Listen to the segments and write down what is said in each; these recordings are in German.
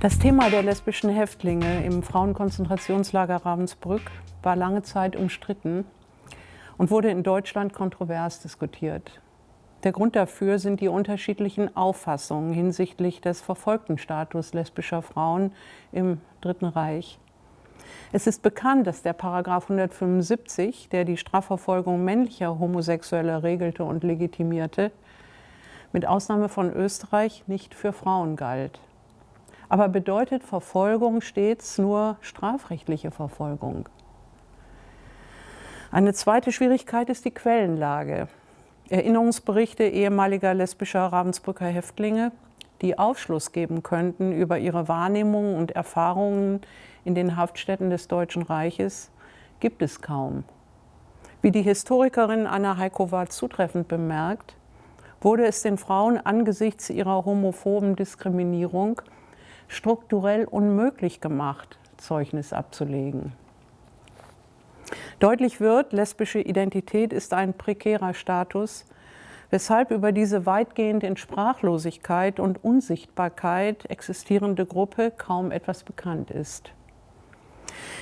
Das Thema der lesbischen Häftlinge im Frauenkonzentrationslager Ravensbrück war lange Zeit umstritten und wurde in Deutschland kontrovers diskutiert. Der Grund dafür sind die unterschiedlichen Auffassungen hinsichtlich des verfolgten Status lesbischer Frauen im Dritten Reich. Es ist bekannt, dass der Paragraph 175, der die Strafverfolgung männlicher Homosexueller regelte und legitimierte, mit Ausnahme von Österreich nicht für Frauen galt. Aber bedeutet Verfolgung stets nur strafrechtliche Verfolgung? Eine zweite Schwierigkeit ist die Quellenlage. Erinnerungsberichte ehemaliger lesbischer Ravensbrücker Häftlinge, die Aufschluss geben könnten über ihre Wahrnehmungen und Erfahrungen in den Haftstätten des Deutschen Reiches, gibt es kaum. Wie die Historikerin Anna Heikova zutreffend bemerkt, wurde es den Frauen angesichts ihrer homophoben Diskriminierung strukturell unmöglich gemacht, Zeugnis abzulegen. Deutlich wird, lesbische Identität ist ein prekärer Status, weshalb über diese weitgehend in Sprachlosigkeit und Unsichtbarkeit existierende Gruppe kaum etwas bekannt ist.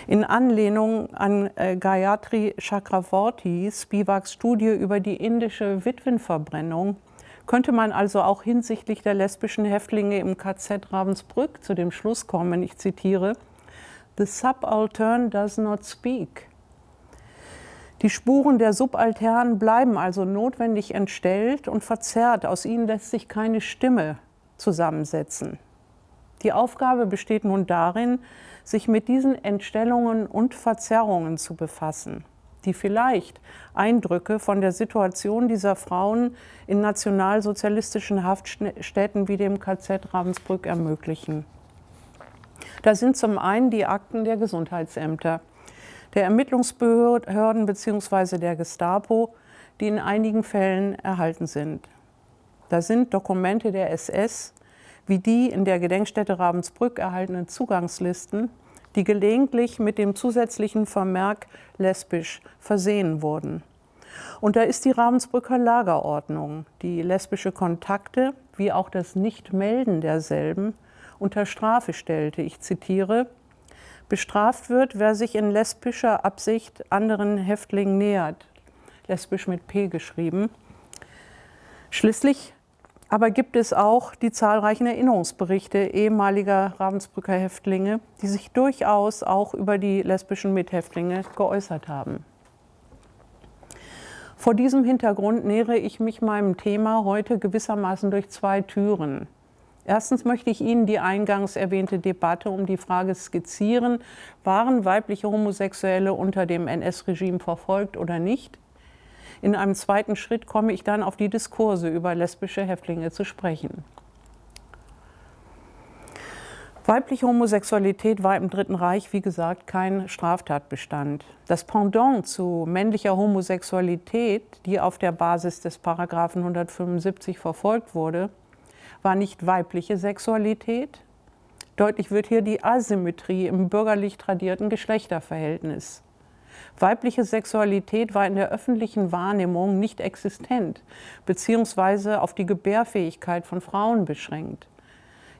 In Anlehnung an äh, Gayatri Chakravorty, Spivaks Studie über die indische Witwenverbrennung könnte man also auch hinsichtlich der lesbischen Häftlinge im KZ Ravensbrück zu dem Schluss kommen, ich zitiere, The subaltern does not speak. Die Spuren der Subalternen bleiben also notwendig entstellt und verzerrt, aus ihnen lässt sich keine Stimme zusammensetzen. Die Aufgabe besteht nun darin, sich mit diesen Entstellungen und Verzerrungen zu befassen die vielleicht Eindrücke von der Situation dieser Frauen in nationalsozialistischen Haftstätten wie dem KZ Ravensbrück ermöglichen. Da sind zum einen die Akten der Gesundheitsämter, der Ermittlungsbehörden bzw. der Gestapo, die in einigen Fällen erhalten sind. Da sind Dokumente der SS, wie die in der Gedenkstätte Ravensbrück erhaltenen Zugangslisten die gelegentlich mit dem zusätzlichen Vermerk lesbisch versehen wurden. Und da ist die Ravensbrücker Lagerordnung, die lesbische Kontakte wie auch das Nichtmelden derselben unter Strafe stellte. Ich zitiere, bestraft wird, wer sich in lesbischer Absicht anderen Häftlingen nähert. Lesbisch mit P geschrieben. Schließlich aber gibt es auch die zahlreichen Erinnerungsberichte ehemaliger Ravensbrücker Häftlinge, die sich durchaus auch über die lesbischen Mithäftlinge geäußert haben. Vor diesem Hintergrund nähere ich mich meinem Thema heute gewissermaßen durch zwei Türen. Erstens möchte ich Ihnen die eingangs erwähnte Debatte um die Frage skizzieren, waren weibliche Homosexuelle unter dem NS-Regime verfolgt oder nicht? In einem zweiten Schritt komme ich dann auf die Diskurse über lesbische Häftlinge zu sprechen. Weibliche Homosexualität war im Dritten Reich, wie gesagt, kein Straftatbestand. Das Pendant zu männlicher Homosexualität, die auf der Basis des Paragraphen 175 verfolgt wurde, war nicht weibliche Sexualität. Deutlich wird hier die Asymmetrie im bürgerlich tradierten Geschlechterverhältnis. Weibliche Sexualität war in der öffentlichen Wahrnehmung nicht existent beziehungsweise auf die Gebärfähigkeit von Frauen beschränkt.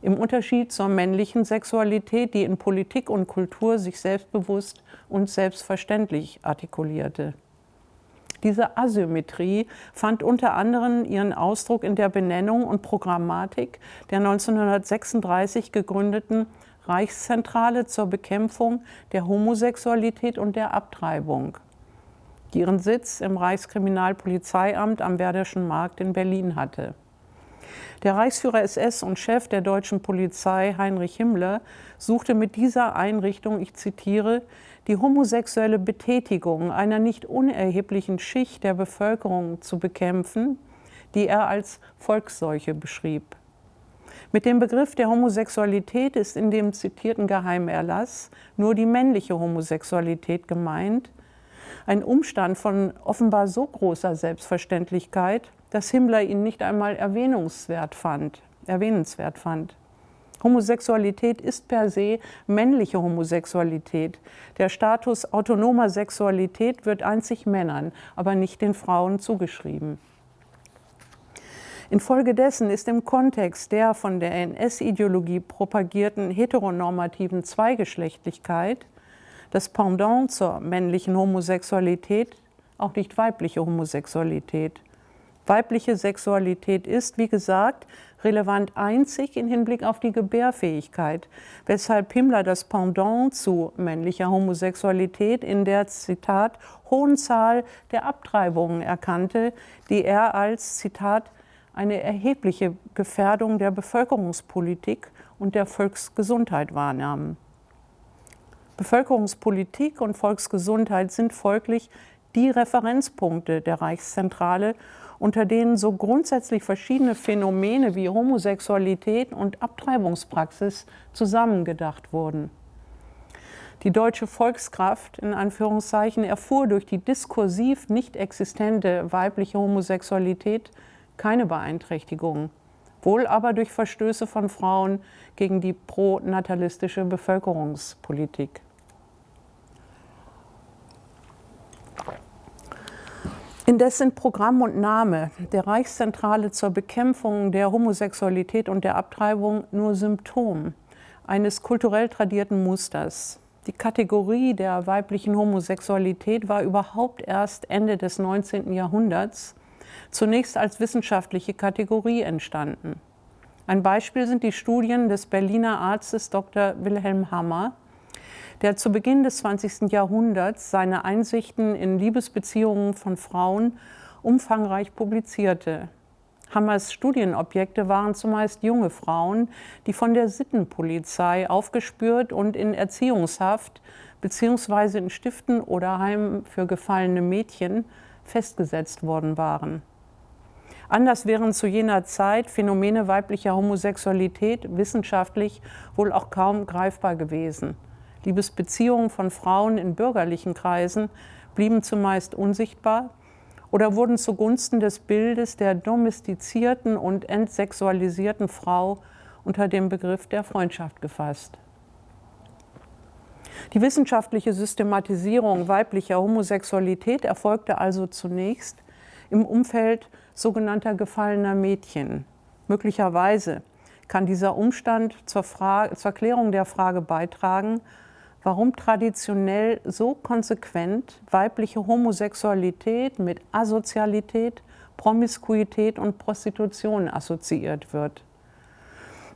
Im Unterschied zur männlichen Sexualität, die in Politik und Kultur sich selbstbewusst und selbstverständlich artikulierte. Diese Asymmetrie fand unter anderem ihren Ausdruck in der Benennung und Programmatik der 1936 gegründeten Reichszentrale zur Bekämpfung der Homosexualität und der Abtreibung, die ihren Sitz im Reichskriminalpolizeiamt am Werderschen Markt in Berlin hatte. Der Reichsführer SS und Chef der deutschen Polizei Heinrich Himmler suchte mit dieser Einrichtung, ich zitiere, die homosexuelle Betätigung einer nicht unerheblichen Schicht der Bevölkerung zu bekämpfen, die er als Volksseuche beschrieb. Mit dem Begriff der Homosexualität ist in dem zitierten Geheimerlass nur die männliche Homosexualität gemeint, ein Umstand von offenbar so großer Selbstverständlichkeit, dass Himmler ihn nicht einmal erwähnungswert fand, erwähnenswert fand. Homosexualität ist per se männliche Homosexualität. Der Status autonomer Sexualität wird einzig Männern, aber nicht den Frauen zugeschrieben. Infolgedessen ist im Kontext der von der NS-Ideologie propagierten heteronormativen Zweigeschlechtlichkeit das Pendant zur männlichen Homosexualität auch nicht weibliche Homosexualität. Weibliche Sexualität ist, wie gesagt, relevant einzig im Hinblick auf die Gebärfähigkeit, weshalb Himmler das Pendant zu männlicher Homosexualität in der, Zitat, hohen Zahl der Abtreibungen erkannte, die er als, Zitat, eine erhebliche Gefährdung der Bevölkerungspolitik und der Volksgesundheit wahrnahm. Bevölkerungspolitik und Volksgesundheit sind folglich die Referenzpunkte der Reichszentrale, unter denen so grundsätzlich verschiedene Phänomene wie Homosexualität und Abtreibungspraxis zusammengedacht wurden. Die deutsche Volkskraft in Anführungszeichen erfuhr durch die diskursiv nicht existente weibliche Homosexualität keine Beeinträchtigung, wohl aber durch Verstöße von Frauen gegen die pronatalistische Bevölkerungspolitik. Indes sind Programm und Name der Reichszentrale zur Bekämpfung der Homosexualität und der Abtreibung nur Symptom eines kulturell tradierten Musters. Die Kategorie der weiblichen Homosexualität war überhaupt erst Ende des 19. Jahrhunderts zunächst als wissenschaftliche Kategorie entstanden. Ein Beispiel sind die Studien des Berliner Arztes Dr. Wilhelm Hammer, der zu Beginn des 20. Jahrhunderts seine Einsichten in Liebesbeziehungen von Frauen umfangreich publizierte. Hammers Studienobjekte waren zumeist junge Frauen, die von der Sittenpolizei aufgespürt und in Erziehungshaft bzw. in Stiften oder Heimen für gefallene Mädchen festgesetzt worden waren. Anders wären zu jener Zeit Phänomene weiblicher Homosexualität wissenschaftlich wohl auch kaum greifbar gewesen. Liebesbeziehungen von Frauen in bürgerlichen Kreisen blieben zumeist unsichtbar oder wurden zugunsten des Bildes der domestizierten und entsexualisierten Frau unter dem Begriff der Freundschaft gefasst. Die wissenschaftliche Systematisierung weiblicher Homosexualität erfolgte also zunächst im Umfeld sogenannter gefallener Mädchen. Möglicherweise kann dieser Umstand zur, Frage, zur Klärung der Frage beitragen, warum traditionell so konsequent weibliche Homosexualität mit Asozialität, Promiskuität und Prostitution assoziiert wird.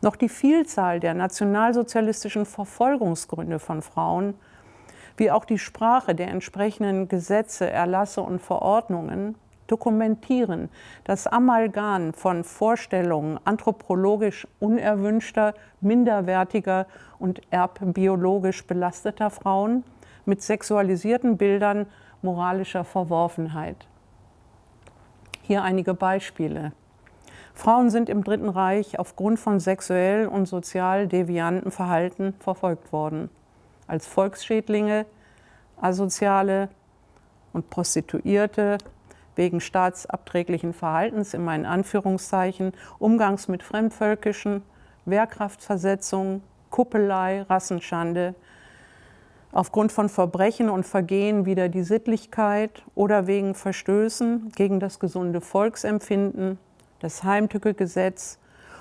Noch die Vielzahl der nationalsozialistischen Verfolgungsgründe von Frauen, wie auch die Sprache der entsprechenden Gesetze, Erlasse und Verordnungen dokumentieren das Amalgam von Vorstellungen anthropologisch unerwünschter, minderwertiger und erbbiologisch belasteter Frauen mit sexualisierten Bildern moralischer Verworfenheit. Hier einige Beispiele. Frauen sind im Dritten Reich aufgrund von sexuell und sozial devianten Verhalten verfolgt worden. Als Volksschädlinge, Asoziale und Prostituierte, wegen staatsabträglichen Verhaltens in meinen Anführungszeichen, Umgangs mit Fremdvölkischen, Wehrkraftversetzung, Kuppelei, Rassenschande, aufgrund von Verbrechen und Vergehen wider die Sittlichkeit oder wegen Verstößen gegen das gesunde Volksempfinden, das Heimtückegesetz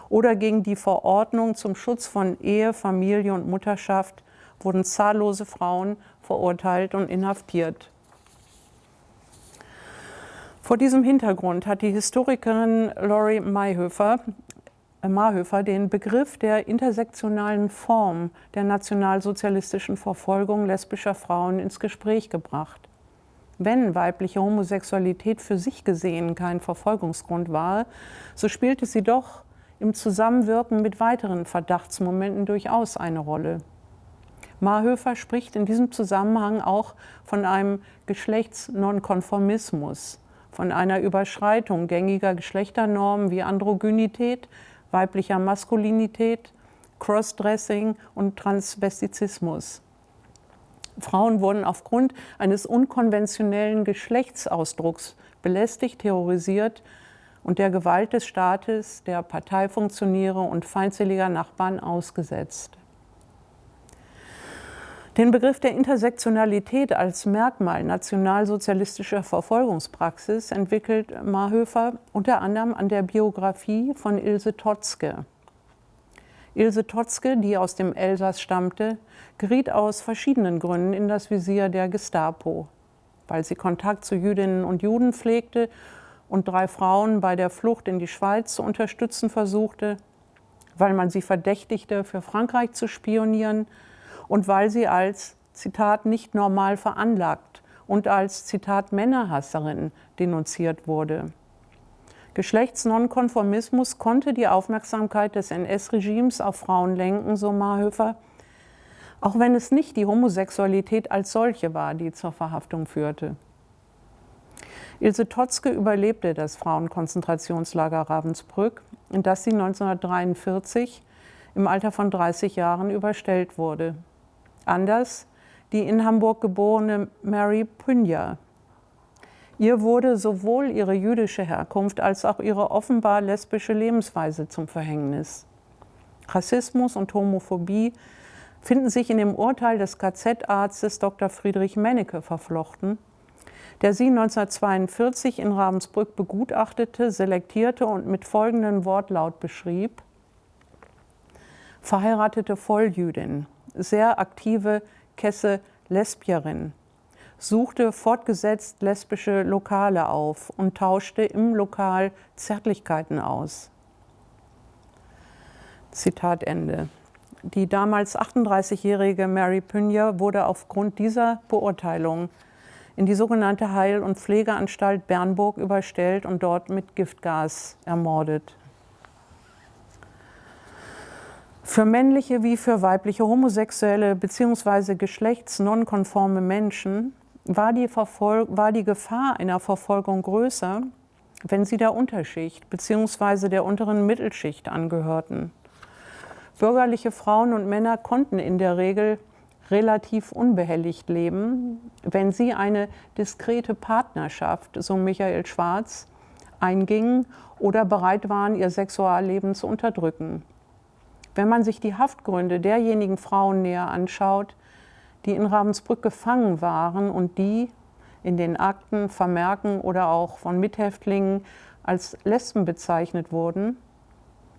oder gegen die Verordnung zum Schutz von Ehe, Familie und Mutterschaft wurden zahllose Frauen verurteilt und inhaftiert. Vor diesem Hintergrund hat die Historikerin Laurie Mayhöfer, äh, Marhöfer den Begriff der intersektionalen Form der nationalsozialistischen Verfolgung lesbischer Frauen ins Gespräch gebracht. Wenn weibliche Homosexualität für sich gesehen kein Verfolgungsgrund war, so spielte sie doch im Zusammenwirken mit weiteren Verdachtsmomenten durchaus eine Rolle. Marhöfer spricht in diesem Zusammenhang auch von einem Geschlechtsnonkonformismus, von einer Überschreitung gängiger Geschlechternormen wie Androgynität, weiblicher Maskulinität, Crossdressing und Transvestizismus. Frauen wurden aufgrund eines unkonventionellen Geschlechtsausdrucks belästigt, terrorisiert und der Gewalt des Staates, der Parteifunktionäre und feindseliger Nachbarn ausgesetzt. Den Begriff der Intersektionalität als Merkmal nationalsozialistischer Verfolgungspraxis entwickelt Marhöfer unter anderem an der Biografie von Ilse Totzke. Ilse Totzke, die aus dem Elsass stammte, geriet aus verschiedenen Gründen in das Visier der Gestapo, weil sie Kontakt zu Jüdinnen und Juden pflegte und drei Frauen bei der Flucht in die Schweiz zu unterstützen versuchte, weil man sie verdächtigte, für Frankreich zu spionieren und weil sie als, Zitat, nicht normal veranlagt und als, Zitat, Männerhasserin denunziert wurde. Geschlechtsnonkonformismus konnte die Aufmerksamkeit des NS-Regimes auf Frauen lenken, so Marhöfer, auch wenn es nicht die Homosexualität als solche war, die zur Verhaftung führte. Ilse Totzke überlebte das Frauenkonzentrationslager Ravensbrück, in das sie 1943 im Alter von 30 Jahren überstellt wurde. Anders die in Hamburg geborene Mary Pynja. Ihr wurde sowohl ihre jüdische Herkunft als auch ihre offenbar lesbische Lebensweise zum Verhängnis. Rassismus und Homophobie finden sich in dem Urteil des KZ-Arztes Dr. Friedrich Mennecke verflochten, der sie 1942 in Ravensbrück begutachtete, selektierte und mit folgendem Wortlaut beschrieb. Verheiratete Volljüdin, sehr aktive Kesse Lesbierin, suchte fortgesetzt lesbische Lokale auf und tauschte im Lokal Zärtlichkeiten aus. Zitat Ende. Die damals 38-jährige Mary Pynja wurde aufgrund dieser Beurteilung in die sogenannte Heil- und Pflegeanstalt Bernburg überstellt und dort mit Giftgas ermordet. Für männliche wie für weibliche homosexuelle bzw. geschlechtsnonkonforme Menschen war die, war die Gefahr einer Verfolgung größer, wenn sie der Unterschicht bzw. der unteren Mittelschicht angehörten. Bürgerliche Frauen und Männer konnten in der Regel relativ unbehelligt leben, wenn sie eine diskrete Partnerschaft, so Michael Schwarz, eingingen oder bereit waren, ihr Sexualleben zu unterdrücken. Wenn man sich die Haftgründe derjenigen Frauen näher anschaut, die in Ravensbrück gefangen waren und die in den Akten, Vermerken oder auch von Mithäftlingen als Lesben bezeichnet wurden,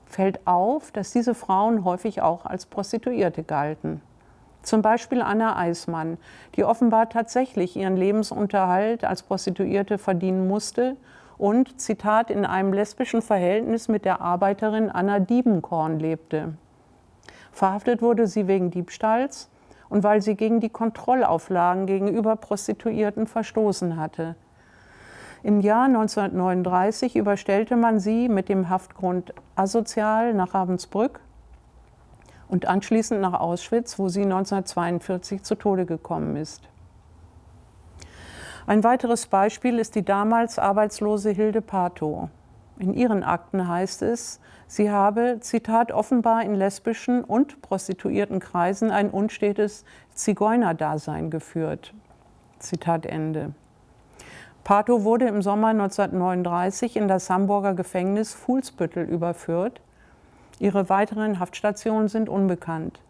fällt auf, dass diese Frauen häufig auch als Prostituierte galten. Zum Beispiel Anna Eismann, die offenbar tatsächlich ihren Lebensunterhalt als Prostituierte verdienen musste und, Zitat, in einem lesbischen Verhältnis mit der Arbeiterin Anna Diebenkorn lebte. Verhaftet wurde sie wegen Diebstahls und weil sie gegen die Kontrollauflagen gegenüber Prostituierten verstoßen hatte. Im Jahr 1939 überstellte man sie mit dem Haftgrund asozial nach Ravensbrück und anschließend nach Auschwitz, wo sie 1942 zu Tode gekommen ist. Ein weiteres Beispiel ist die damals arbeitslose Hilde Pato. In ihren Akten heißt es, sie habe, Zitat, offenbar in lesbischen und prostituierten Kreisen ein unstetes Zigeunerdasein geführt. Zitat Ende. Pato wurde im Sommer 1939 in das Hamburger Gefängnis Fuhlsbüttel überführt Ihre weiteren Haftstationen sind unbekannt.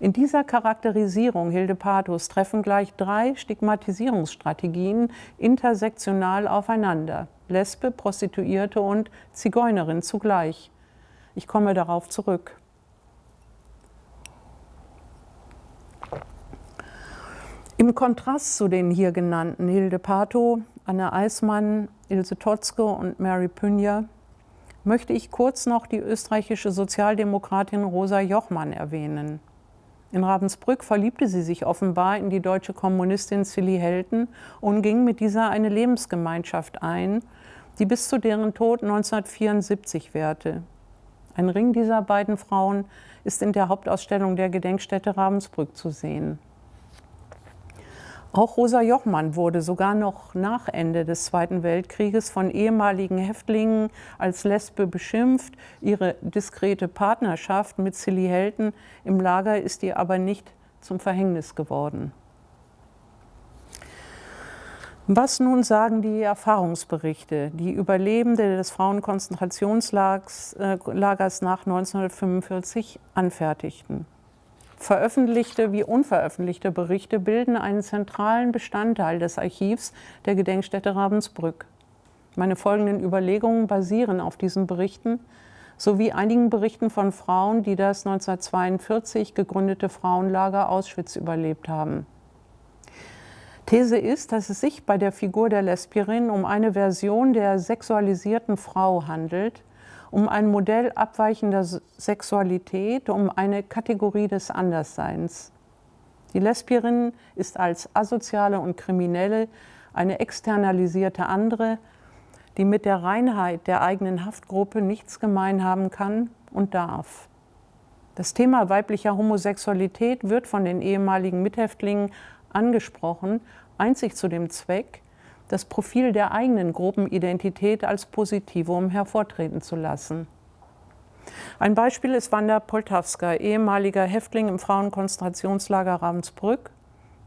In dieser Charakterisierung Hilde Pathos treffen gleich drei Stigmatisierungsstrategien intersektional aufeinander. Lesbe, Prostituierte und Zigeunerin zugleich. Ich komme darauf zurück. Im Kontrast zu den hier genannten Hilde Pato, Anna Eismann, Ilse Totzke und Mary Pynja möchte ich kurz noch die österreichische Sozialdemokratin Rosa Jochmann erwähnen. In Ravensbrück verliebte sie sich offenbar in die deutsche Kommunistin Silly Helten und ging mit dieser eine Lebensgemeinschaft ein, die bis zu deren Tod 1974 währte. Ein Ring dieser beiden Frauen ist in der Hauptausstellung der Gedenkstätte Ravensbrück zu sehen. Auch Rosa Jochmann wurde sogar noch nach Ende des Zweiten Weltkrieges von ehemaligen Häftlingen als Lesbe beschimpft. Ihre diskrete Partnerschaft mit Silly Helten im Lager ist ihr aber nicht zum Verhängnis geworden. Was nun sagen die Erfahrungsberichte, die Überlebende des Frauenkonzentrationslagers äh, nach 1945 anfertigten? Veröffentlichte wie unveröffentlichte Berichte bilden einen zentralen Bestandteil des Archivs der Gedenkstätte Ravensbrück. Meine folgenden Überlegungen basieren auf diesen Berichten sowie einigen Berichten von Frauen, die das 1942 gegründete Frauenlager Auschwitz überlebt haben. These ist, dass es sich bei der Figur der Lesbierin um eine Version der sexualisierten Frau handelt, um ein Modell abweichender Sexualität, um eine Kategorie des Andersseins. Die Lesbierin ist als asoziale und kriminelle eine externalisierte andere, die mit der Reinheit der eigenen Haftgruppe nichts gemein haben kann und darf. Das Thema weiblicher Homosexualität wird von den ehemaligen Mithäftlingen angesprochen, einzig zu dem Zweck, das Profil der eigenen Gruppenidentität als Positivum hervortreten zu lassen. Ein Beispiel ist Wanda Poltawska, ehemaliger Häftling im Frauenkonzentrationslager Ravensbrück,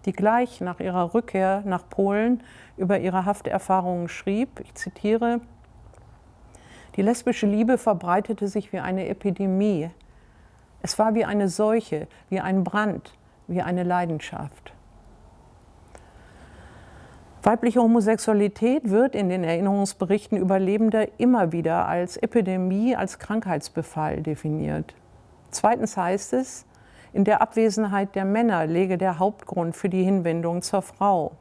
die gleich nach ihrer Rückkehr nach Polen über ihre Hafterfahrungen schrieb, ich zitiere, die lesbische Liebe verbreitete sich wie eine Epidemie. Es war wie eine Seuche, wie ein Brand, wie eine Leidenschaft. Weibliche Homosexualität wird in den Erinnerungsberichten Überlebender immer wieder als Epidemie, als Krankheitsbefall definiert. Zweitens heißt es, in der Abwesenheit der Männer lege der Hauptgrund für die Hinwendung zur Frau.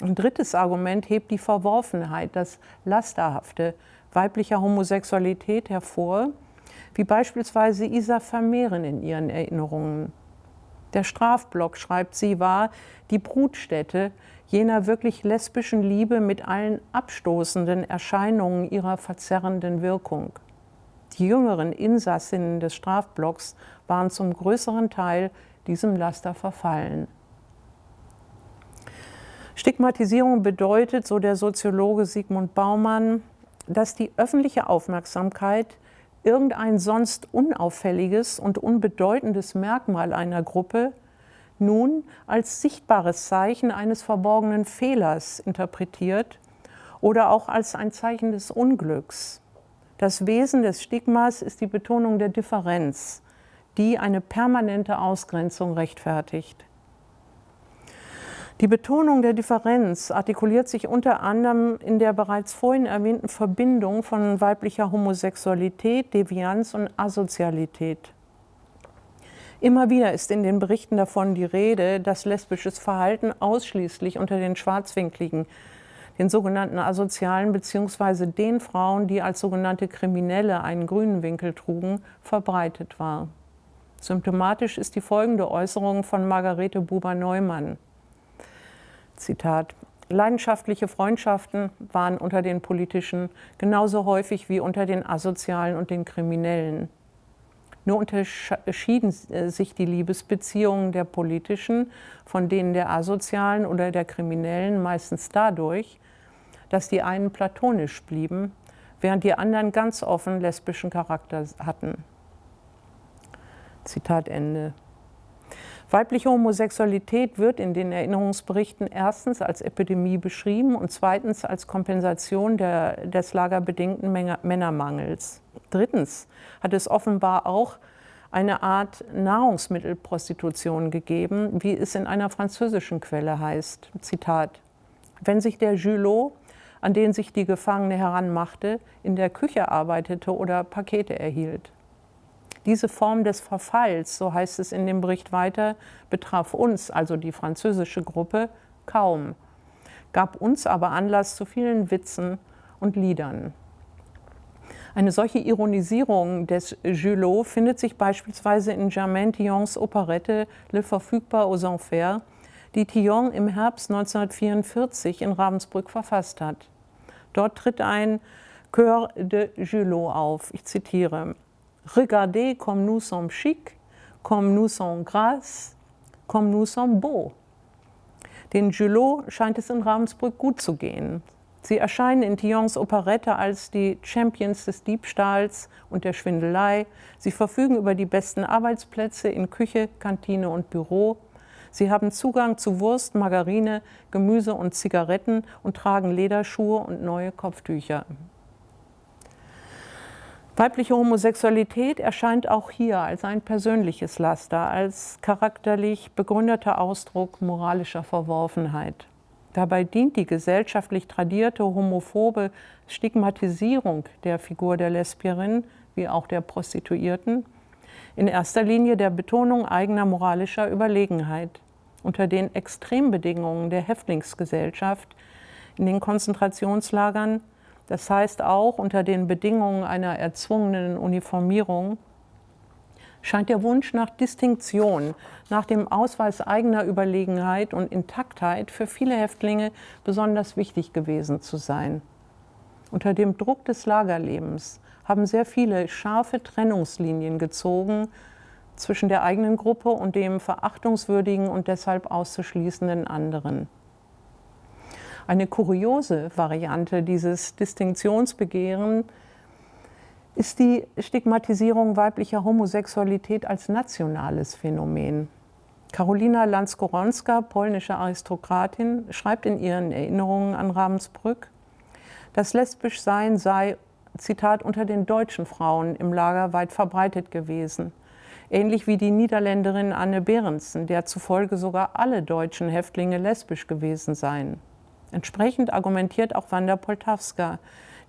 Ein drittes Argument hebt die Verworfenheit, das Lasterhafte weiblicher Homosexualität hervor, wie beispielsweise Isa Vermehren in ihren Erinnerungen. Der Strafblock, schreibt sie, war die Brutstätte jener wirklich lesbischen Liebe mit allen abstoßenden Erscheinungen ihrer verzerrenden Wirkung. Die jüngeren Insassinnen des Strafblocks waren zum größeren Teil diesem Laster verfallen. Stigmatisierung bedeutet, so der Soziologe Sigmund Baumann, dass die öffentliche Aufmerksamkeit irgendein sonst unauffälliges und unbedeutendes Merkmal einer Gruppe nun als sichtbares Zeichen eines verborgenen Fehlers interpretiert oder auch als ein Zeichen des Unglücks. Das Wesen des Stigmas ist die Betonung der Differenz, die eine permanente Ausgrenzung rechtfertigt. Die Betonung der Differenz artikuliert sich unter anderem in der bereits vorhin erwähnten Verbindung von weiblicher Homosexualität, Devianz und Asozialität. Immer wieder ist in den Berichten davon die Rede, dass lesbisches Verhalten ausschließlich unter den Schwarzwinkligen, den sogenannten Asozialen bzw. den Frauen, die als sogenannte Kriminelle einen grünen Winkel trugen, verbreitet war. Symptomatisch ist die folgende Äußerung von Margarete Buber-Neumann. Zitat Leidenschaftliche Freundschaften waren unter den Politischen genauso häufig wie unter den Asozialen und den Kriminellen. Nur unterschieden äh, sich die Liebesbeziehungen der Politischen von denen der Asozialen oder der Kriminellen meistens dadurch, dass die einen platonisch blieben, während die anderen ganz offen lesbischen Charakter hatten. Zitat Ende. Weibliche Homosexualität wird in den Erinnerungsberichten erstens als Epidemie beschrieben und zweitens als Kompensation der, des lagerbedingten Männermangels. Drittens hat es offenbar auch eine Art Nahrungsmittelprostitution gegeben, wie es in einer französischen Quelle heißt. Zitat. Wenn sich der Julot, an den sich die Gefangene heranmachte, in der Küche arbeitete oder Pakete erhielt. Diese Form des Verfalls, so heißt es in dem Bericht weiter, betraf uns, also die französische Gruppe, kaum, gab uns aber Anlass zu vielen Witzen und Liedern. Eine solche Ironisierung des Julot findet sich beispielsweise in Germaine Tillons Operette Le Verfügbar aux Enfers, die Tillon im Herbst 1944 in Ravensbrück verfasst hat. Dort tritt ein Chœur de Julot auf. Ich zitiere. Regardez comme nous sommes chic, comme nous sommes grâce, comme nous sommes beaux. Den Julot scheint es in Ravensbrück gut zu gehen. Sie erscheinen in Tillons Operette als die Champions des Diebstahls und der Schwindelei. Sie verfügen über die besten Arbeitsplätze in Küche, Kantine und Büro. Sie haben Zugang zu Wurst, Margarine, Gemüse und Zigaretten und tragen Lederschuhe und neue Kopftücher. Weibliche Homosexualität erscheint auch hier als ein persönliches Laster, als charakterlich begründeter Ausdruck moralischer Verworfenheit. Dabei dient die gesellschaftlich tradierte homophobe Stigmatisierung der Figur der Lesbierin wie auch der Prostituierten in erster Linie der Betonung eigener moralischer Überlegenheit. Unter den Extrembedingungen der Häftlingsgesellschaft in den Konzentrationslagern das heißt auch unter den Bedingungen einer erzwungenen Uniformierung scheint der Wunsch nach Distinktion, nach dem Ausweis eigener Überlegenheit und Intaktheit für viele Häftlinge besonders wichtig gewesen zu sein. Unter dem Druck des Lagerlebens haben sehr viele scharfe Trennungslinien gezogen zwischen der eigenen Gruppe und dem verachtungswürdigen und deshalb auszuschließenden anderen. Eine kuriose Variante dieses Distinktionsbegehren ist die Stigmatisierung weiblicher Homosexualität als nationales Phänomen. Karolina Lanskoronska, polnische Aristokratin, schreibt in ihren Erinnerungen an Ravensbrück, das Lesbischsein sei, Zitat, unter den deutschen Frauen im Lager weit verbreitet gewesen. Ähnlich wie die Niederländerin Anne Berendsen, der zufolge sogar alle deutschen Häftlinge lesbisch gewesen seien. Entsprechend argumentiert auch Wanda Poltawska,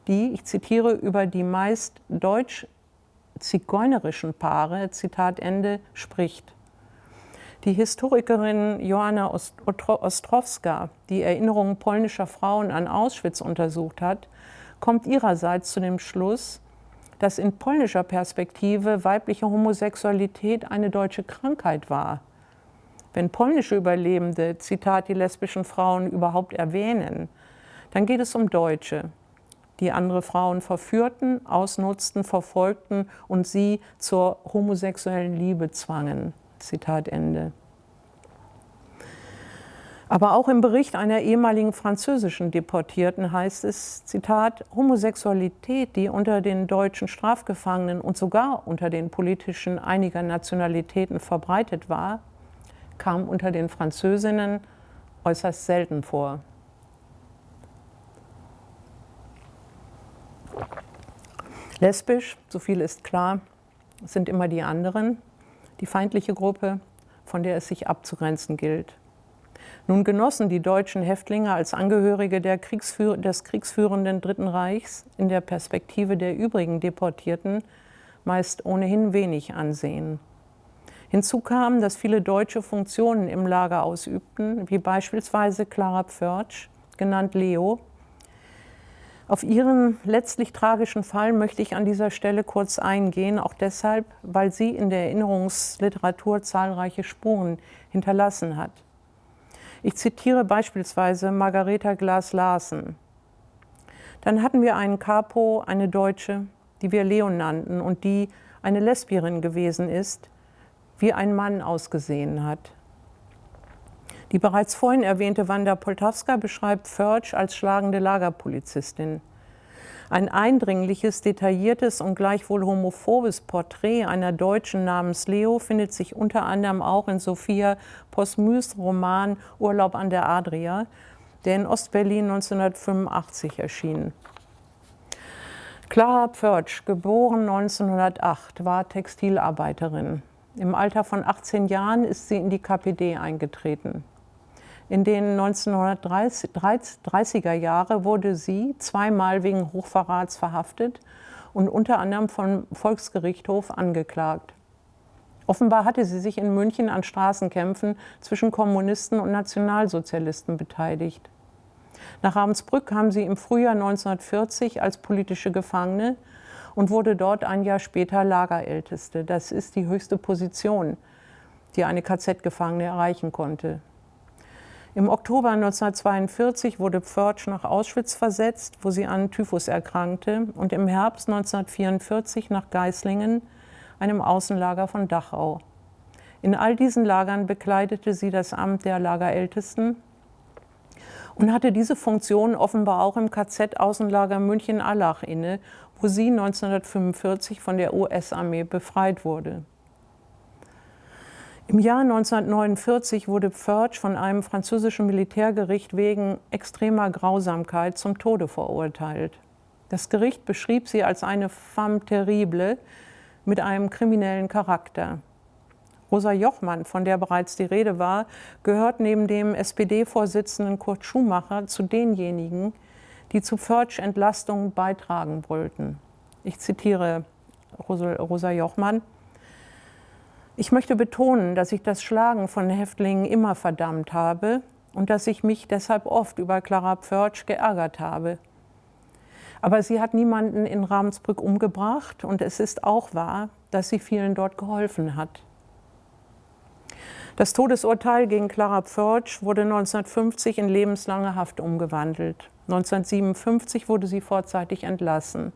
die, ich zitiere, über die meist deutsch-zigeunerischen Paare, Zitat Ende, spricht. Die Historikerin Joanna Ostrowska, die Erinnerungen polnischer Frauen an Auschwitz untersucht hat, kommt ihrerseits zu dem Schluss, dass in polnischer Perspektive weibliche Homosexualität eine deutsche Krankheit war wenn polnische Überlebende, Zitat, die lesbischen Frauen überhaupt erwähnen, dann geht es um Deutsche, die andere Frauen verführten, ausnutzten, verfolgten und sie zur homosexuellen Liebe zwangen. Zitat Ende. Aber auch im Bericht einer ehemaligen französischen Deportierten heißt es, Zitat, Homosexualität, die unter den deutschen Strafgefangenen und sogar unter den politischen einiger Nationalitäten verbreitet war, kam unter den Französinnen äußerst selten vor. Lesbisch, so viel ist klar, sind immer die anderen, die feindliche Gruppe, von der es sich abzugrenzen gilt. Nun genossen die deutschen Häftlinge als Angehörige Kriegsführ des kriegsführenden Dritten Reichs in der Perspektive der übrigen Deportierten meist ohnehin wenig Ansehen. Hinzu kam, dass viele Deutsche Funktionen im Lager ausübten, wie beispielsweise Clara Pförtsch, genannt Leo. Auf ihren letztlich tragischen Fall möchte ich an dieser Stelle kurz eingehen, auch deshalb, weil sie in der Erinnerungsliteratur zahlreiche Spuren hinterlassen hat. Ich zitiere beispielsweise Margareta Glas-Larsen. Dann hatten wir einen Capo, eine Deutsche, die wir Leon nannten und die eine Lesbierin gewesen ist, wie ein Mann ausgesehen hat. Die bereits vorhin erwähnte Wanda Poltawska beschreibt Förtsch als schlagende Lagerpolizistin. Ein eindringliches, detailliertes und gleichwohl homophobes Porträt einer Deutschen namens Leo findet sich unter anderem auch in Sophia Posmys Roman Urlaub an der Adria, der in Ostberlin 1985 erschien. Clara Pförtsch, geboren 1908, war Textilarbeiterin. Im Alter von 18 Jahren ist sie in die KPD eingetreten. In den 1930er Jahren wurde sie zweimal wegen Hochverrats verhaftet und unter anderem vom Volksgerichtshof angeklagt. Offenbar hatte sie sich in München an Straßenkämpfen zwischen Kommunisten und Nationalsozialisten beteiligt. Nach Ravensbrück kam sie im Frühjahr 1940 als politische Gefangene und wurde dort ein Jahr später Lagerälteste. Das ist die höchste Position, die eine KZ-Gefangene erreichen konnte. Im Oktober 1942 wurde Pförtsch nach Auschwitz versetzt, wo sie an Typhus erkrankte, und im Herbst 1944 nach Geislingen, einem Außenlager von Dachau. In all diesen Lagern bekleidete sie das Amt der Lagerältesten und hatte diese Funktion offenbar auch im KZ-Außenlager München-Allach inne, wo sie 1945 von der US-Armee befreit wurde. Im Jahr 1949 wurde Pförtsch von einem französischen Militärgericht wegen extremer Grausamkeit zum Tode verurteilt. Das Gericht beschrieb sie als eine femme terrible mit einem kriminellen Charakter. Rosa Jochmann, von der bereits die Rede war, gehört neben dem SPD-Vorsitzenden Kurt Schumacher zu denjenigen, die zu Förtsch-Entlastungen beitragen wollten. Ich zitiere Rosa Jochmann. Ich möchte betonen, dass ich das Schlagen von Häftlingen immer verdammt habe und dass ich mich deshalb oft über Clara Pförtsch geärgert habe. Aber sie hat niemanden in Ravensbrück umgebracht und es ist auch wahr, dass sie vielen dort geholfen hat. Das Todesurteil gegen Clara Pförtsch wurde 1950 in lebenslange Haft umgewandelt. 1957 wurde sie vorzeitig entlassen.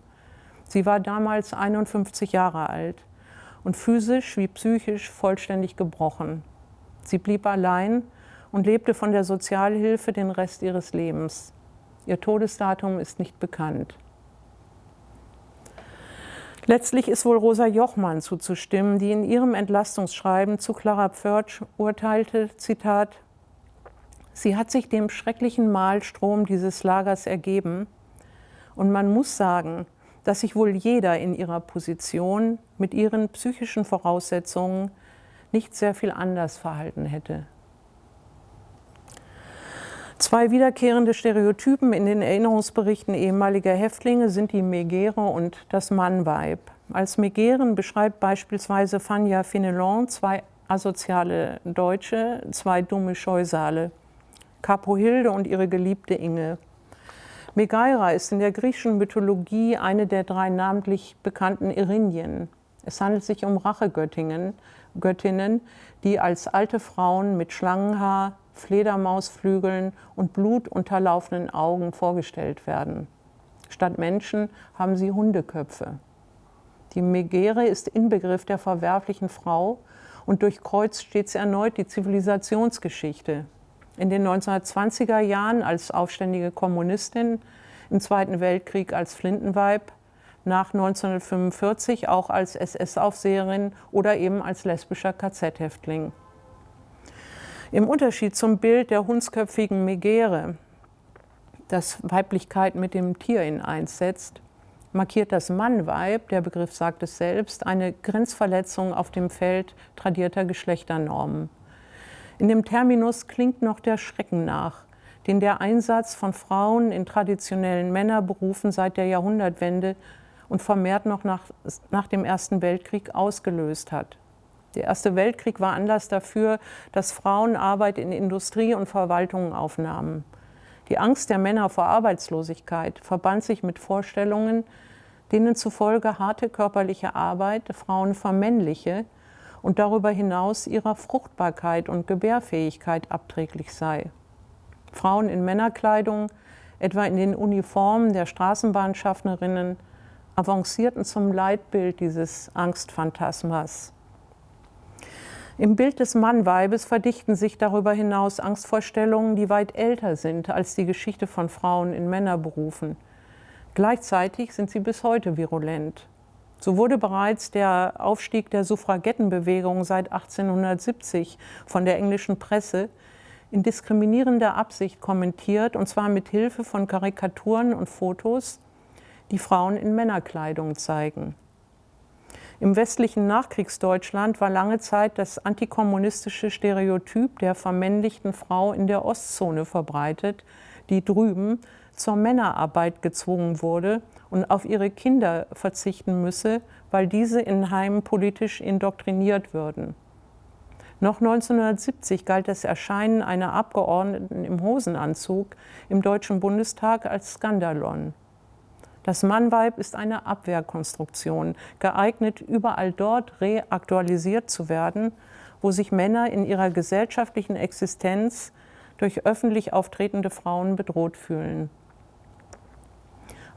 Sie war damals 51 Jahre alt und physisch wie psychisch vollständig gebrochen. Sie blieb allein und lebte von der Sozialhilfe den Rest ihres Lebens. Ihr Todesdatum ist nicht bekannt. Letztlich ist wohl Rosa Jochmann zuzustimmen, die in ihrem Entlastungsschreiben zu Clara Pförtsch urteilte, Zitat, Sie hat sich dem schrecklichen Mahlstrom dieses Lagers ergeben und man muss sagen, dass sich wohl jeder in ihrer Position mit ihren psychischen Voraussetzungen nicht sehr viel anders verhalten hätte. Zwei wiederkehrende Stereotypen in den Erinnerungsberichten ehemaliger Häftlinge sind die Megere und das Mannweib. Als Megeren beschreibt beispielsweise Fania Fenelon zwei asoziale Deutsche, zwei dumme Scheusale, Capohilde und ihre geliebte Inge. Megaira ist in der griechischen Mythologie eine der drei namentlich bekannten Erinien. Es handelt sich um Rachegöttinnen, Göttinnen, die als alte Frauen mit Schlangenhaar, Fledermausflügeln und blutunterlaufenden Augen vorgestellt werden. Statt Menschen haben sie Hundeköpfe. Die Megere ist Inbegriff der verwerflichen Frau und durchkreuzt stets erneut die Zivilisationsgeschichte. In den 1920er Jahren als aufständige Kommunistin, im Zweiten Weltkrieg als Flintenweib, nach 1945 auch als SS-Aufseherin oder eben als lesbischer KZ-Häftling. Im Unterschied zum Bild der hundsköpfigen Megere, das Weiblichkeit mit dem Tier in eins setzt, markiert das Mannweib, der Begriff sagt es selbst, eine Grenzverletzung auf dem Feld tradierter Geschlechternormen. In dem Terminus klingt noch der Schrecken nach, den der Einsatz von Frauen in traditionellen Männerberufen seit der Jahrhundertwende und vermehrt noch nach, nach dem Ersten Weltkrieg ausgelöst hat. Der Erste Weltkrieg war Anlass dafür, dass Frauen Arbeit in Industrie und Verwaltungen aufnahmen. Die Angst der Männer vor Arbeitslosigkeit verband sich mit Vorstellungen, denen zufolge harte körperliche Arbeit Frauen vermännliche und darüber hinaus ihrer Fruchtbarkeit und Gebärfähigkeit abträglich sei. Frauen in Männerkleidung, etwa in den Uniformen der Straßenbahnschaffnerinnen, avancierten zum Leitbild dieses Angstphantasmas. Im Bild des Mannweibes verdichten sich darüber hinaus Angstvorstellungen, die weit älter sind als die Geschichte von Frauen in Männerberufen. Gleichzeitig sind sie bis heute virulent. So wurde bereits der Aufstieg der Suffragettenbewegung seit 1870 von der englischen Presse in diskriminierender Absicht kommentiert, und zwar mit Hilfe von Karikaturen und Fotos, die Frauen in Männerkleidung zeigen. Im westlichen Nachkriegsdeutschland war lange Zeit das antikommunistische Stereotyp der vermännlichten Frau in der Ostzone verbreitet, die drüben zur Männerarbeit gezwungen wurde und auf ihre Kinder verzichten müsse, weil diese in Heimen politisch indoktriniert würden. Noch 1970 galt das Erscheinen einer Abgeordneten im Hosenanzug im Deutschen Bundestag als Skandalon. Das Mannweib ist eine Abwehrkonstruktion, geeignet, überall dort reaktualisiert zu werden, wo sich Männer in ihrer gesellschaftlichen Existenz durch öffentlich auftretende Frauen bedroht fühlen.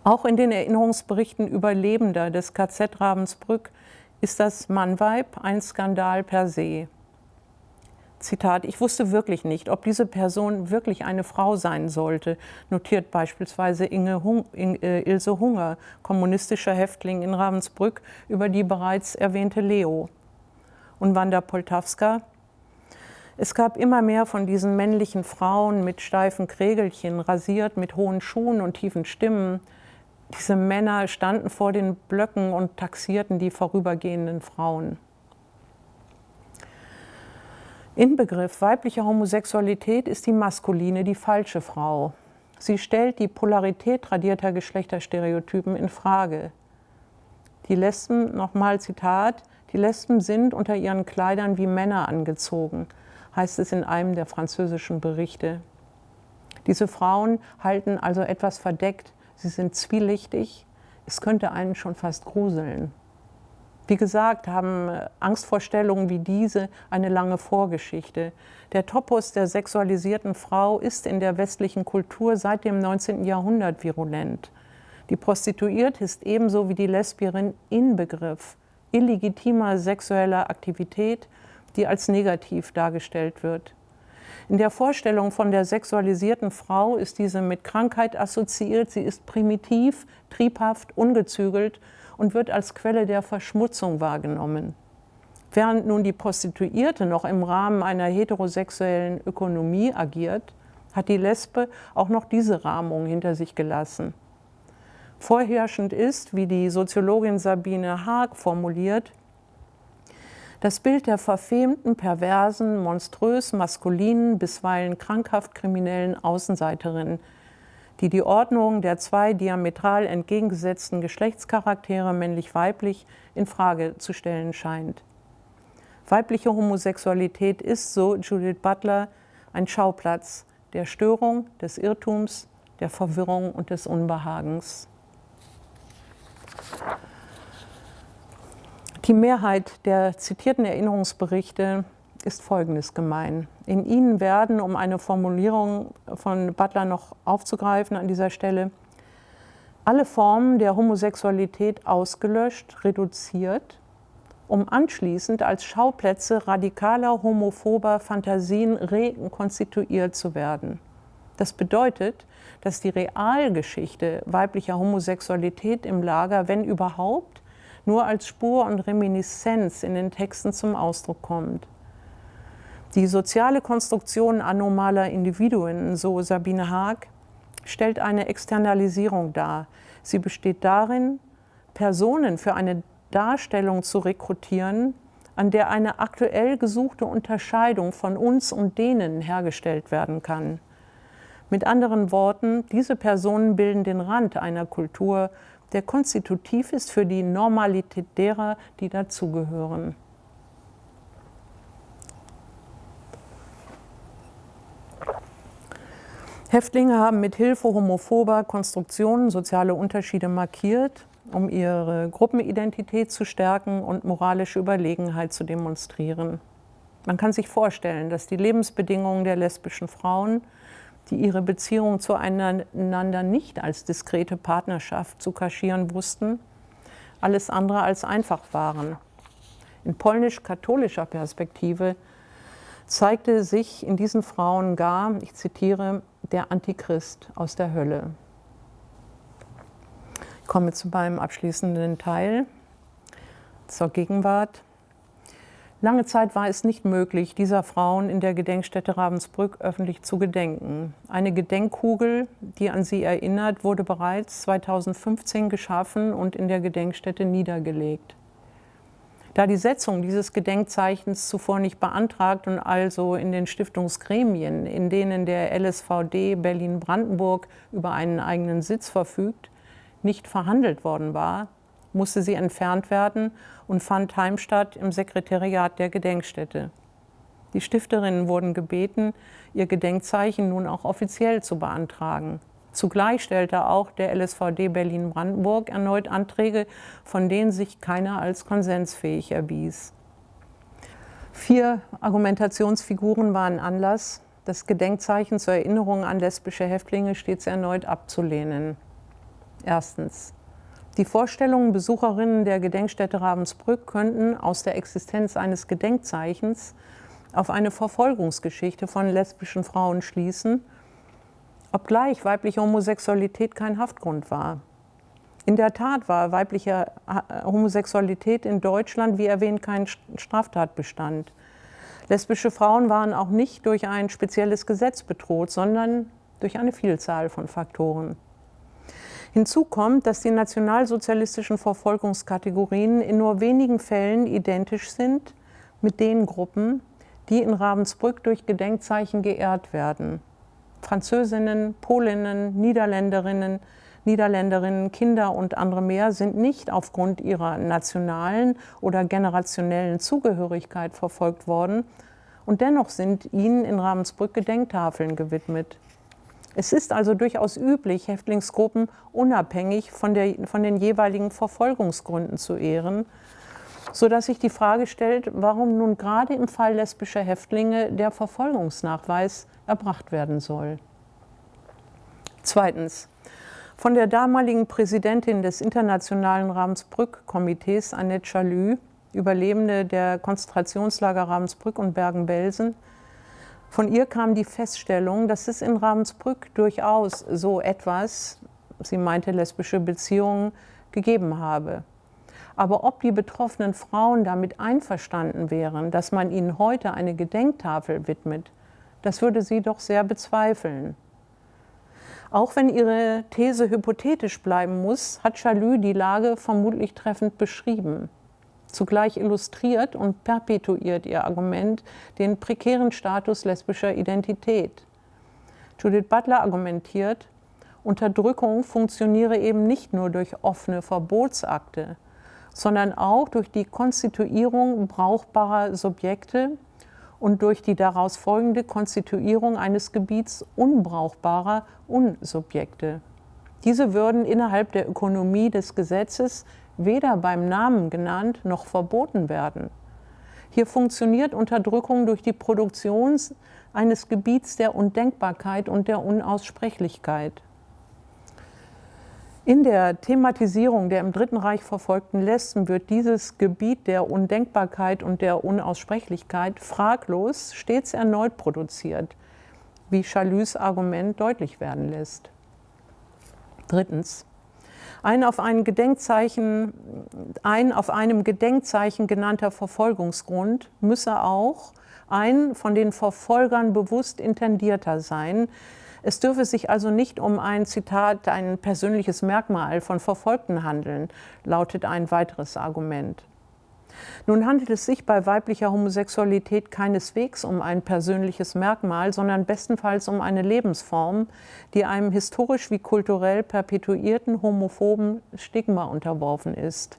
Auch in den Erinnerungsberichten Überlebender des KZ Ravensbrück ist das Mannweib ein Skandal per se. Zitat, ich wusste wirklich nicht, ob diese Person wirklich eine Frau sein sollte, notiert beispielsweise Hung, äh, Ilse Hunger, kommunistischer Häftling in Ravensbrück, über die bereits erwähnte Leo. Und Wanda Poltawska, es gab immer mehr von diesen männlichen Frauen mit steifen Krägelchen, rasiert, mit hohen Schuhen und tiefen Stimmen, Diese Männer standen vor den Blöcken und taxierten die vorübergehenden Frauen. Inbegriff weiblicher Homosexualität ist die maskuline, die falsche Frau. Sie stellt die Polarität tradierter Geschlechterstereotypen in Frage. Die Lesben, nochmal Zitat, die Lesben sind unter ihren Kleidern wie Männer angezogen, heißt es in einem der französischen Berichte. Diese Frauen halten also etwas verdeckt, sie sind zwielichtig, es könnte einen schon fast gruseln. Wie gesagt, haben äh, Angstvorstellungen wie diese eine lange Vorgeschichte. Der Topos der sexualisierten Frau ist in der westlichen Kultur seit dem 19. Jahrhundert virulent. Die Prostituierte ist ebenso wie die Lesbierin Inbegriff illegitimer sexueller Aktivität, die als negativ dargestellt wird. In der Vorstellung von der sexualisierten Frau ist diese mit Krankheit assoziiert, sie ist primitiv, triebhaft, ungezügelt und wird als Quelle der Verschmutzung wahrgenommen. Während nun die Prostituierte noch im Rahmen einer heterosexuellen Ökonomie agiert, hat die Lesbe auch noch diese Rahmung hinter sich gelassen. Vorherrschend ist, wie die Soziologin Sabine Haag formuliert, das Bild der verfemten, perversen, monströs maskulinen, bisweilen krankhaft kriminellen Außenseiterin, die die Ordnung der zwei diametral entgegengesetzten Geschlechtscharaktere männlich-weiblich in Frage zu stellen scheint. Weibliche Homosexualität ist, so Judith Butler, ein Schauplatz der Störung, des Irrtums, der Verwirrung und des Unbehagens. Die Mehrheit der zitierten Erinnerungsberichte ist Folgendes gemein. In ihnen werden, um eine Formulierung von Butler noch aufzugreifen an dieser Stelle, alle Formen der Homosexualität ausgelöscht, reduziert, um anschließend als Schauplätze radikaler homophober Fantasien rekonstituiert zu werden. Das bedeutet, dass die Realgeschichte weiblicher Homosexualität im Lager, wenn überhaupt, nur als Spur und Reminiszenz in den Texten zum Ausdruck kommt. Die soziale Konstruktion anomaler Individuen, so Sabine Haag, stellt eine Externalisierung dar. Sie besteht darin, Personen für eine Darstellung zu rekrutieren, an der eine aktuell gesuchte Unterscheidung von uns und denen hergestellt werden kann. Mit anderen Worten, diese Personen bilden den Rand einer Kultur, der konstitutiv ist für die Normalität derer, die dazugehören. Häftlinge haben mit Hilfe homophober Konstruktionen soziale Unterschiede markiert, um ihre Gruppenidentität zu stärken und moralische Überlegenheit zu demonstrieren. Man kann sich vorstellen, dass die Lebensbedingungen der lesbischen Frauen, die ihre Beziehung zueinander nicht als diskrete Partnerschaft zu kaschieren wussten, alles andere als einfach waren. In polnisch-katholischer Perspektive zeigte sich in diesen Frauen gar, ich zitiere, der Antichrist aus der Hölle. Ich komme zu meinem abschließenden Teil zur Gegenwart. Lange Zeit war es nicht möglich, dieser Frauen in der Gedenkstätte Ravensbrück öffentlich zu gedenken. Eine Gedenkkugel, die an sie erinnert, wurde bereits 2015 geschaffen und in der Gedenkstätte niedergelegt. Da die Setzung dieses Gedenkzeichens zuvor nicht beantragt und also in den Stiftungsgremien, in denen der LSVD Berlin-Brandenburg über einen eigenen Sitz verfügt, nicht verhandelt worden war, musste sie entfernt werden und fand Heimstatt im Sekretariat der Gedenkstätte. Die Stifterinnen wurden gebeten, ihr Gedenkzeichen nun auch offiziell zu beantragen. Zugleich stellte auch der LSVD Berlin-Brandenburg erneut Anträge, von denen sich keiner als konsensfähig erwies. Vier Argumentationsfiguren waren Anlass, das Gedenkzeichen zur Erinnerung an lesbische Häftlinge stets erneut abzulehnen. Erstens. Die Vorstellungen Besucherinnen der Gedenkstätte Ravensbrück könnten aus der Existenz eines Gedenkzeichens auf eine Verfolgungsgeschichte von lesbischen Frauen schließen obgleich weibliche Homosexualität kein Haftgrund war. In der Tat war weibliche äh, Homosexualität in Deutschland, wie erwähnt, kein Straftatbestand. Lesbische Frauen waren auch nicht durch ein spezielles Gesetz bedroht, sondern durch eine Vielzahl von Faktoren. Hinzu kommt, dass die nationalsozialistischen Verfolgungskategorien in nur wenigen Fällen identisch sind mit den Gruppen, die in Ravensbrück durch Gedenkzeichen geehrt werden. Französinnen, Polinnen, Niederländerinnen, Niederländerinnen, Kinder und andere mehr sind nicht aufgrund ihrer nationalen oder generationellen Zugehörigkeit verfolgt worden und dennoch sind ihnen in Ravensbrück Gedenktafeln gewidmet. Es ist also durchaus üblich, Häftlingsgruppen unabhängig von, der, von den jeweiligen Verfolgungsgründen zu ehren, sodass sich die Frage stellt, warum nun gerade im Fall lesbischer Häftlinge der Verfolgungsnachweis erbracht werden soll. Zweitens. Von der damaligen Präsidentin des Internationalen Ravensbrück-Komitees, Annette Chalü, Überlebende der Konzentrationslager Ravensbrück und Bergen-Belsen, von ihr kam die Feststellung, dass es in Ravensbrück durchaus so etwas, sie meinte lesbische Beziehungen, gegeben habe. Aber ob die betroffenen Frauen damit einverstanden wären, dass man ihnen heute eine Gedenktafel widmet, das würde sie doch sehr bezweifeln. Auch wenn ihre These hypothetisch bleiben muss, hat Chalü die Lage vermutlich treffend beschrieben. Zugleich illustriert und perpetuiert ihr Argument den prekären Status lesbischer Identität. Judith Butler argumentiert, Unterdrückung funktioniere eben nicht nur durch offene Verbotsakte, sondern auch durch die Konstituierung brauchbarer Subjekte und durch die daraus folgende Konstituierung eines Gebiets unbrauchbarer Unsubjekte. Diese würden innerhalb der Ökonomie des Gesetzes weder beim Namen genannt noch verboten werden. Hier funktioniert Unterdrückung durch die Produktion eines Gebiets der Undenkbarkeit und der Unaussprechlichkeit. In der Thematisierung der im Dritten Reich verfolgten Lesben wird dieses Gebiet der Undenkbarkeit und der Unaussprechlichkeit fraglos stets erneut produziert, wie Chalus Argument deutlich werden lässt. Drittens. Ein auf, ein auf einem Gedenkzeichen genannter Verfolgungsgrund müsse auch ein von den Verfolgern bewusst intendierter sein. Es dürfe sich also nicht um ein Zitat, ein persönliches Merkmal von Verfolgten handeln, lautet ein weiteres Argument. Nun handelt es sich bei weiblicher Homosexualität keineswegs um ein persönliches Merkmal, sondern bestenfalls um eine Lebensform, die einem historisch wie kulturell perpetuierten homophoben Stigma unterworfen ist.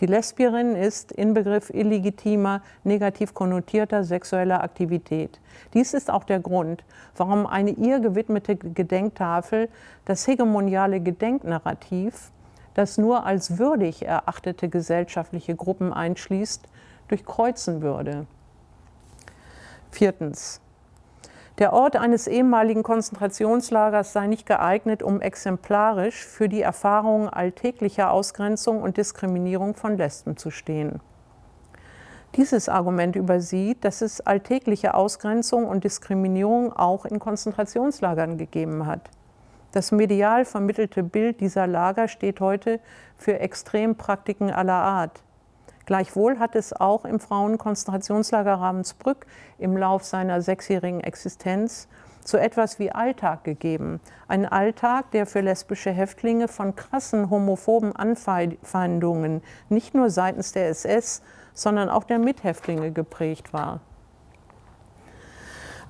Die Lesbierin ist Inbegriff illegitimer, negativ konnotierter sexueller Aktivität. Dies ist auch der Grund, warum eine ihr gewidmete Gedenktafel das hegemoniale Gedenknarrativ das nur als würdig erachtete gesellschaftliche Gruppen einschließt, durchkreuzen würde. Viertens. Der Ort eines ehemaligen Konzentrationslagers sei nicht geeignet, um exemplarisch für die Erfahrungen alltäglicher Ausgrenzung und Diskriminierung von Lesben zu stehen. Dieses Argument übersieht, dass es alltägliche Ausgrenzung und Diskriminierung auch in Konzentrationslagern gegeben hat. Das medial vermittelte Bild dieser Lager steht heute für Extrempraktiken aller Art. Gleichwohl hat es auch im Frauenkonzentrationslager Ravensbrück im Lauf seiner sechsjährigen Existenz so etwas wie Alltag gegeben. Ein Alltag, der für lesbische Häftlinge von krassen homophoben Anfeindungen nicht nur seitens der SS, sondern auch der Mithäftlinge geprägt war.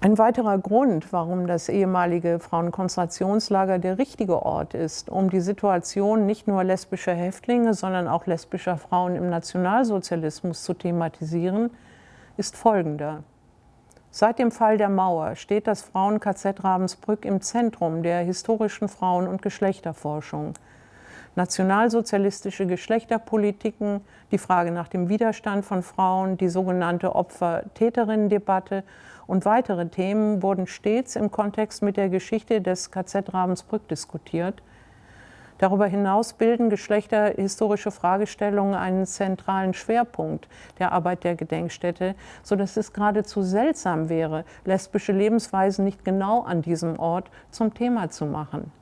Ein weiterer Grund, warum das ehemalige Frauenkonzentrationslager der richtige Ort ist, um die Situation nicht nur lesbischer Häftlinge, sondern auch lesbischer Frauen im Nationalsozialismus zu thematisieren, ist folgender. Seit dem Fall der Mauer steht das Frauen-KZ Ravensbrück im Zentrum der historischen Frauen- und Geschlechterforschung. Nationalsozialistische Geschlechterpolitiken, die Frage nach dem Widerstand von Frauen, die sogenannte Opfer-Täterinnen-Debatte und weitere Themen wurden stets im Kontext mit der Geschichte des KZ Ravensbrück diskutiert. Darüber hinaus bilden geschlechterhistorische Fragestellungen einen zentralen Schwerpunkt der Arbeit der Gedenkstätte, sodass es geradezu seltsam wäre, lesbische Lebensweisen nicht genau an diesem Ort zum Thema zu machen.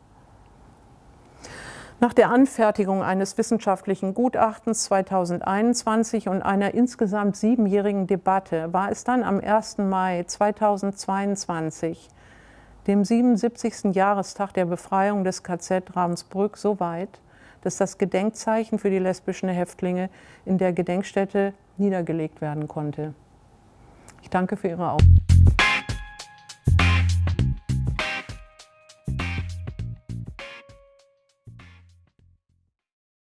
Nach der Anfertigung eines wissenschaftlichen Gutachtens 2021 und einer insgesamt siebenjährigen Debatte war es dann am 1. Mai 2022 dem 77. Jahrestag der Befreiung des KZ Ravensbrück so weit, dass das Gedenkzeichen für die lesbischen Häftlinge in der Gedenkstätte niedergelegt werden konnte. Ich danke für Ihre Aufmerksamkeit.